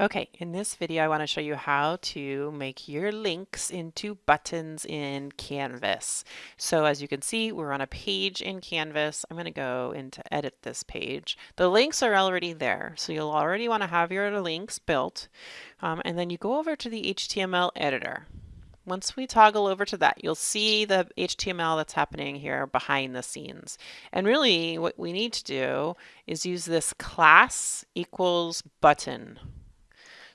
Okay, in this video I want to show you how to make your links into buttons in Canvas. So as you can see, we're on a page in Canvas. I'm going to go into edit this page. The links are already there, so you'll already want to have your links built. Um, and then you go over to the HTML editor. Once we toggle over to that, you'll see the HTML that's happening here behind the scenes. And really what we need to do is use this class equals button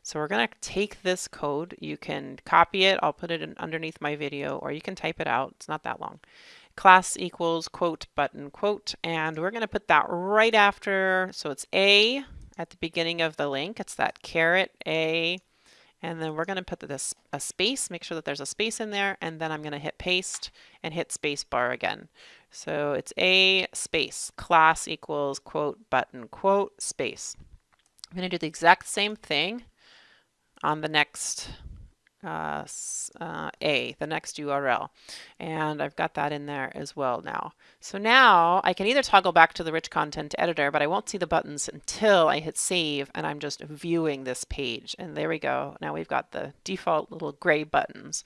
so we're going to take this code. You can copy it. I'll put it underneath my video or you can type it out. It's not that long. Class equals quote button quote and we're going to put that right after. So it's A at the beginning of the link. It's that caret A and then we're going to put this a space, make sure that there's a space in there, and then I'm going to hit paste and hit space bar again. So it's a space, class equals quote button quote space. I'm going to do the exact same thing on the next uh, uh, A, the next URL. And I've got that in there as well now. So now I can either toggle back to the rich content editor, but I won't see the buttons until I hit save and I'm just viewing this page. And there we go. Now we've got the default little gray buttons.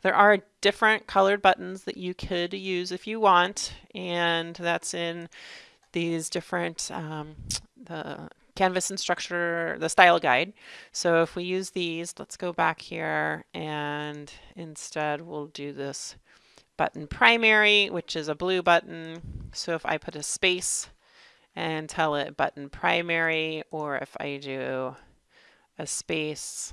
There are different colored buttons that you could use if you want. And that's in these different, um, the Canvas Instructure, the style guide. So if we use these, let's go back here and instead we'll do this button primary, which is a blue button. So if I put a space and tell it button primary, or if I do a space,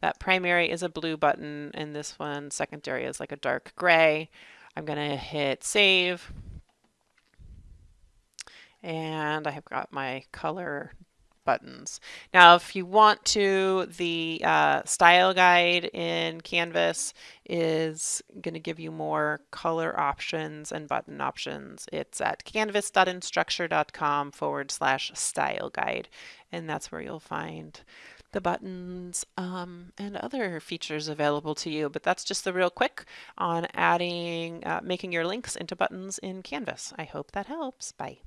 that primary is a blue button and this one secondary is like a dark gray. I'm going to hit save and I have got my color buttons. Now, if you want to, the uh, style guide in Canvas is going to give you more color options and button options. It's at canvas.instructure.com forward slash style guide, and that's where you'll find the buttons um, and other features available to you. But that's just the real quick on adding, uh, making your links into buttons in Canvas. I hope that helps. Bye.